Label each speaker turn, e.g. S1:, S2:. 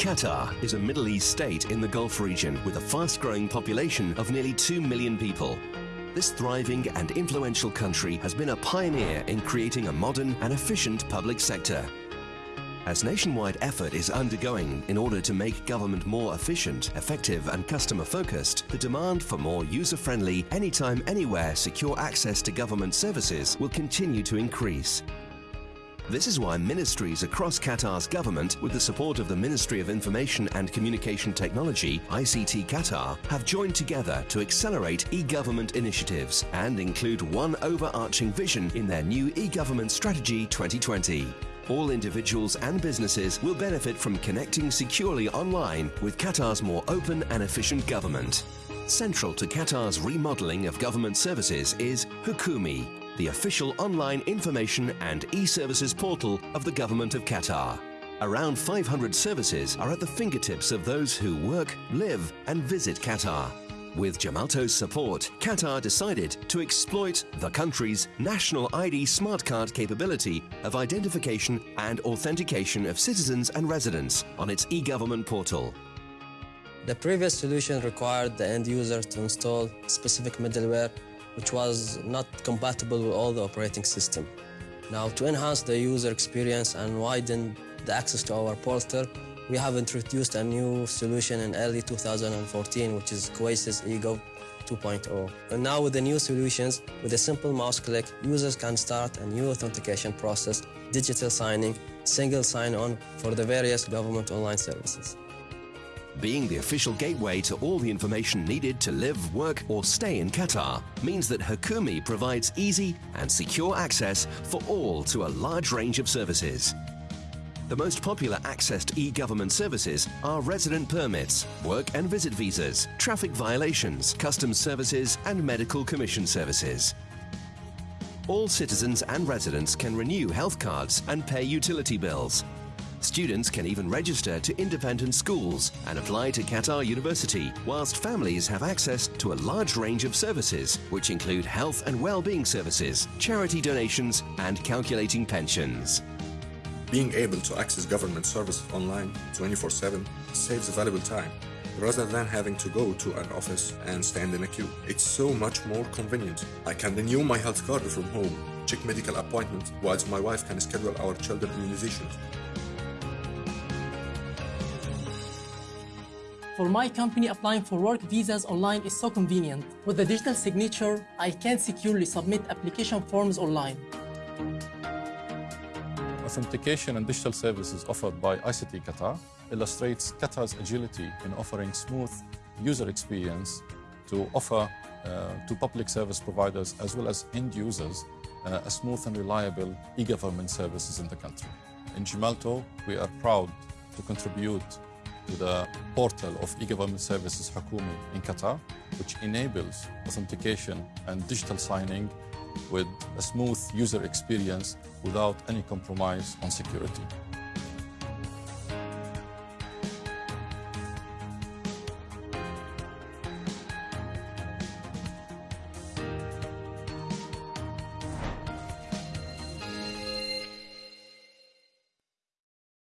S1: Qatar is a Middle East state in the Gulf region with a fast-growing population of nearly 2 million people. This thriving and influential country has been a pioneer in creating a modern and efficient public sector. As nationwide effort is undergoing in order to make government more efficient, effective and customer-focused, the demand for more user-friendly, anytime, anywhere secure access to government services will continue to increase. This is why ministries across Qatar's government, with the support of the Ministry of Information and Communication Technology, ICT Qatar, have joined together to accelerate e-government initiatives and include one overarching vision in their new e-government strategy 2020. All individuals and businesses will benefit from connecting securely online with Qatar's more open and efficient government. Central to Qatar's remodeling of government services is Hukoomi, the official online information and e-services portal of the Government of Qatar. Around 500 services are at the fingertips of those who work, live and visit Qatar. With Gemalto's support, Qatar decided to exploit the country's national ID smart card capability of identification and authentication of citizens and residents on its e-government portal.
S2: The previous solution required the end user to install specific middleware which was not compatible with all the operating system. Now, to enhance the user experience and widen the access to our portal, we have introduced a new solution in early 2014, which is Coesys eGov 2.0. And now with the new solutions, with a simple mouse click, users can start a new authentication process, digital signing, single sign-on for the various government online services.
S1: Being the official gateway to all the information needed to live, work or stay in Qatar means that Hukoomi provides easy and secure access for all to a large range of services. The most popular accessed e-government services are resident permits, work and visit visas, traffic violations, customs services and medical commission services. All citizens and residents can renew health cards and pay utility bills, Students can even register to independent schools and apply to Qatar University, whilst families have access to a large range of services, which include health and well-being services, charity donations and calculating pensions.
S3: Being able to access government services online 24-7 saves valuable time rather than having to go to an office and stand in a queue. It's so much more convenient. I can renew my health card from home, check medical appointments, whilst my wife can schedule our children immunizations.
S4: For my company, applying for work visas online is so convenient. With the digital signature, I can securely submit application forms online.
S5: Authentication and digital services offered by ICT Qatar illustrates Qatar's agility in offering smooth user experience to offer uh, to public service providers as well as end users uh, a smooth and reliable e-government services in the country. In Gemalto, we are proud to contribute to the portal of e-government services Hukoomi in Qatar, which enables authentication and digital signing with a smooth user experience without any compromise on security.